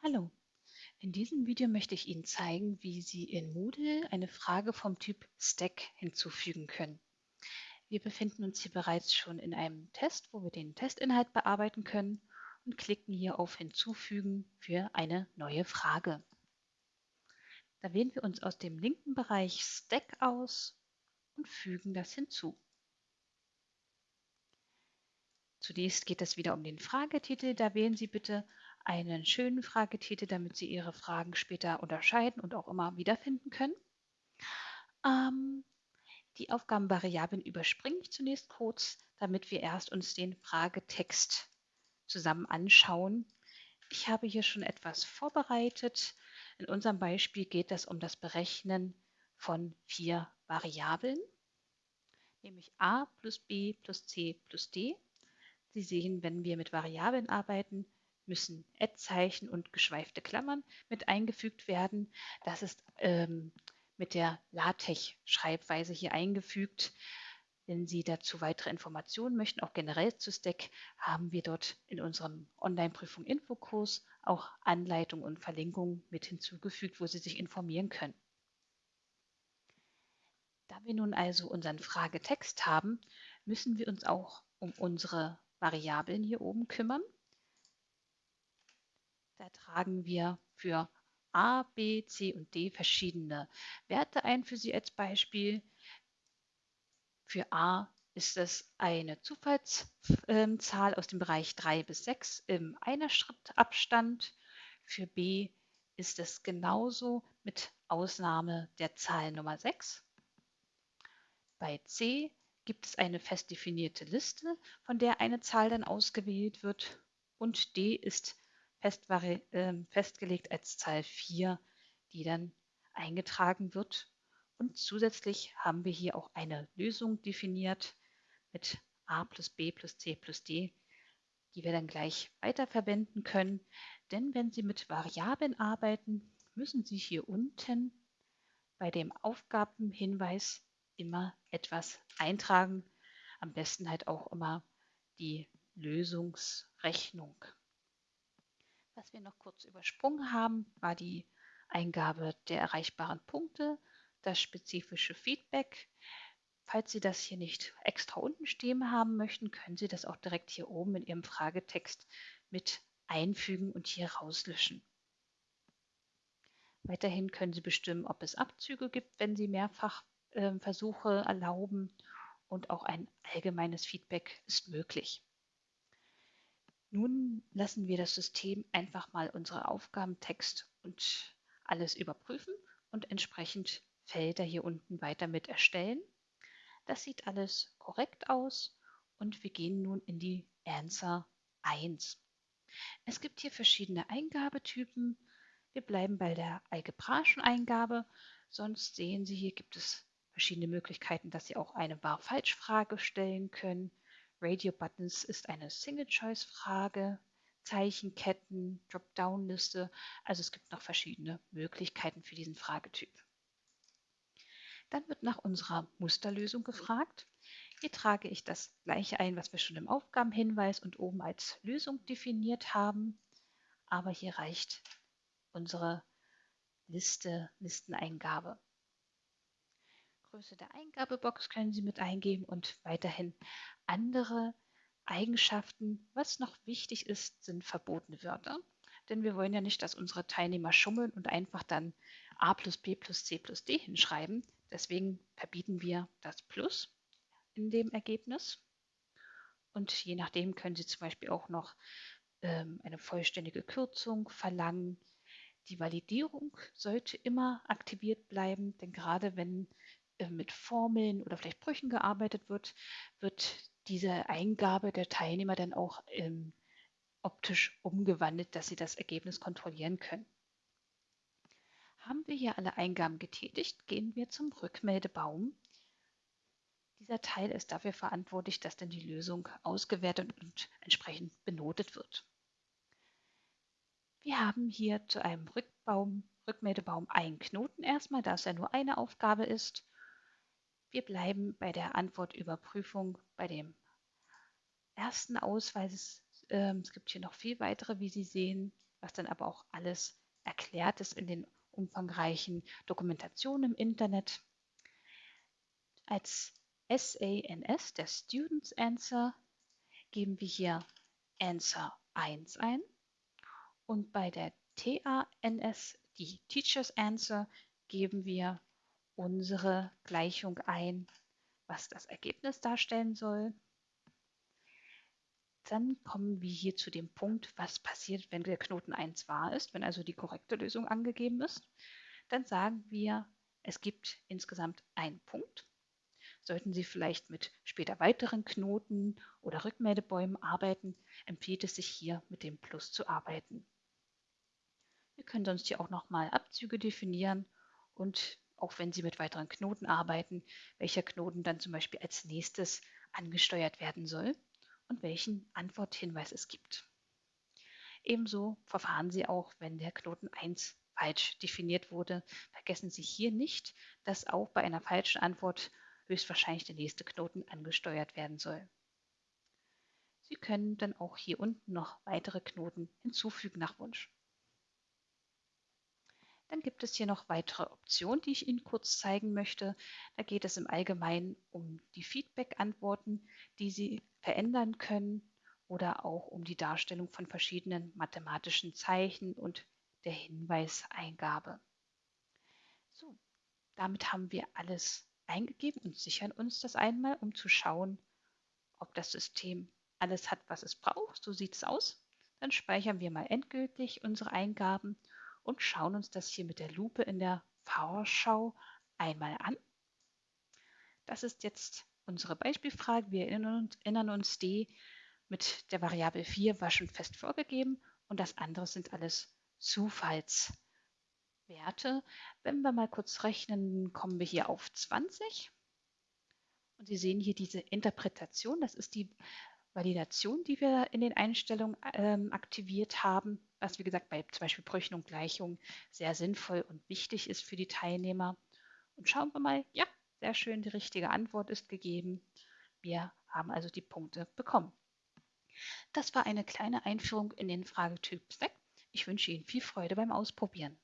Hallo, in diesem Video möchte ich Ihnen zeigen, wie Sie in Moodle eine Frage vom Typ Stack hinzufügen können. Wir befinden uns hier bereits schon in einem Test, wo wir den Testinhalt bearbeiten können und klicken hier auf Hinzufügen für eine neue Frage. Da wählen wir uns aus dem linken Bereich Stack aus und fügen das hinzu. Zunächst geht es wieder um den Fragetitel. Da wählen Sie bitte einen schönen Fragetitel, damit Sie Ihre Fragen später unterscheiden und auch immer wiederfinden können. Ähm, die Aufgabenvariablen überspringe ich zunächst kurz, damit wir erst uns den Fragetext zusammen anschauen. Ich habe hier schon etwas vorbereitet. In unserem Beispiel geht es um das Berechnen von vier Variablen, nämlich a plus b plus c plus d. Sie sehen, wenn wir mit Variablen arbeiten, müssen Ad-Zeichen und geschweifte Klammern mit eingefügt werden. Das ist ähm, mit der LaTeX-Schreibweise hier eingefügt. Wenn Sie dazu weitere Informationen möchten, auch generell zu Stack, haben wir dort in unserem Online-Prüfung Infokurs auch Anleitungen und Verlinkungen mit hinzugefügt, wo Sie sich informieren können. Da wir nun also unseren Fragetext haben, müssen wir uns auch um unsere Variablen hier oben kümmern. Da tragen wir für A, B, C und D verschiedene Werte ein für Sie als Beispiel. Für A ist es eine Zufallszahl aus dem Bereich 3 bis 6 im Einer-Schritt-Abstand. Für B ist es genauso mit Ausnahme der Zahl Nummer 6. Bei C gibt es eine fest definierte Liste, von der eine Zahl dann ausgewählt wird. Und D ist fest, äh, festgelegt als Zahl 4, die dann eingetragen wird. Und zusätzlich haben wir hier auch eine Lösung definiert mit a plus b plus c plus d, die wir dann gleich weiterverwenden können. Denn wenn Sie mit Variablen arbeiten, müssen Sie hier unten bei dem Aufgabenhinweis immer etwas eintragen. Am besten halt auch immer die Lösungsrechnung. Was wir noch kurz übersprungen haben, war die Eingabe der erreichbaren Punkte, das spezifische Feedback. Falls Sie das hier nicht extra unten stehen haben möchten, können Sie das auch direkt hier oben in Ihrem Fragetext mit einfügen und hier rauslöschen. Weiterhin können Sie bestimmen, ob es Abzüge gibt, wenn Sie mehrfach äh, Versuche erlauben und auch ein allgemeines Feedback ist möglich. Nun lassen wir das System einfach mal unsere Aufgabentext und alles überprüfen und entsprechend Felder hier unten weiter mit erstellen. Das sieht alles korrekt aus und wir gehen nun in die Answer 1. Es gibt hier verschiedene Eingabetypen. Wir bleiben bei der algebraischen Eingabe. Sonst sehen Sie, hier gibt es verschiedene Möglichkeiten, dass Sie auch eine Wahr-Falsch-Frage stellen können. Radio Buttons ist eine Single-Choice-Frage, Zeichenketten, Dropdown-Liste. Also es gibt noch verschiedene Möglichkeiten für diesen Fragetyp. Dann wird nach unserer Musterlösung gefragt. Hier trage ich das gleiche ein, was wir schon im Aufgabenhinweis und oben als Lösung definiert haben. Aber hier reicht unsere Liste, Listeneingabe. Größe der Eingabebox können Sie mit eingeben und weiterhin andere Eigenschaften. Was noch wichtig ist, sind verbotene Wörter. Denn wir wollen ja nicht, dass unsere Teilnehmer schummeln und einfach dann a plus b plus c plus d hinschreiben. Deswegen verbieten wir das Plus in dem Ergebnis. Und je nachdem können Sie zum Beispiel auch noch ähm, eine vollständige Kürzung verlangen. Die Validierung sollte immer aktiviert bleiben, denn gerade wenn äh, mit Formeln oder vielleicht Brüchen gearbeitet wird, wird diese Eingabe der Teilnehmer dann auch ähm, optisch umgewandelt, dass sie das Ergebnis kontrollieren können. Haben wir hier alle Eingaben getätigt, gehen wir zum Rückmeldebaum. Dieser Teil ist dafür verantwortlich, dass dann die Lösung ausgewertet und entsprechend benotet wird. Wir haben hier zu einem Rückbaum, Rückmeldebaum einen Knoten erstmal, da es ja nur eine Aufgabe ist. Wir bleiben bei der Antwortüberprüfung bei dem ersten Ausweis. Ähm, es gibt hier noch viel weitere, wie Sie sehen. was dann aber auch alles erklärt ist in den umfangreichen Dokumentationen im Internet. Als SANS, der Students Answer, geben wir hier Answer 1 ein und bei der TANS, die Teachers Answer, geben wir unsere Gleichung ein, was das Ergebnis darstellen soll. Dann kommen wir hier zu dem Punkt, was passiert, wenn der Knoten 1 wahr ist, wenn also die korrekte Lösung angegeben ist. Dann sagen wir, es gibt insgesamt einen Punkt. Sollten Sie vielleicht mit später weiteren Knoten oder Rückmeldebäumen arbeiten, empfiehlt es sich hier mit dem Plus zu arbeiten. Wir können sonst hier auch nochmal Abzüge definieren und auch wenn Sie mit weiteren Knoten arbeiten, welcher Knoten dann zum Beispiel als nächstes angesteuert werden soll und welchen Antworthinweis es gibt. Ebenso verfahren Sie auch, wenn der Knoten 1 falsch definiert wurde. Vergessen Sie hier nicht, dass auch bei einer falschen Antwort höchstwahrscheinlich der nächste Knoten angesteuert werden soll. Sie können dann auch hier unten noch weitere Knoten hinzufügen nach Wunsch. Dann gibt es hier noch weitere Optionen, die ich Ihnen kurz zeigen möchte. Da geht es im Allgemeinen um die Feedback-Antworten, die Sie verändern können oder auch um die Darstellung von verschiedenen mathematischen Zeichen und der Hinweiseingabe. So, damit haben wir alles eingegeben und sichern uns das einmal, um zu schauen, ob das System alles hat, was es braucht. So sieht es aus. Dann speichern wir mal endgültig unsere Eingaben und schauen uns das hier mit der Lupe in der Vorschau einmal an. Das ist jetzt unsere Beispielfrage. Wir erinnern uns, die mit der Variable 4 war schon fest vorgegeben und das andere sind alles Zufallswerte. Wenn wir mal kurz rechnen, kommen wir hier auf 20. Und Sie sehen hier diese Interpretation, das ist die Validation, die wir in den Einstellungen ähm, aktiviert haben, was wie gesagt bei zum Beispiel Brüchen und Gleichungen sehr sinnvoll und wichtig ist für die Teilnehmer. Und schauen wir mal, ja, sehr schön, die richtige Antwort ist gegeben. Wir haben also die Punkte bekommen. Das war eine kleine Einführung in den Fragetyp Stack. Ich wünsche Ihnen viel Freude beim Ausprobieren.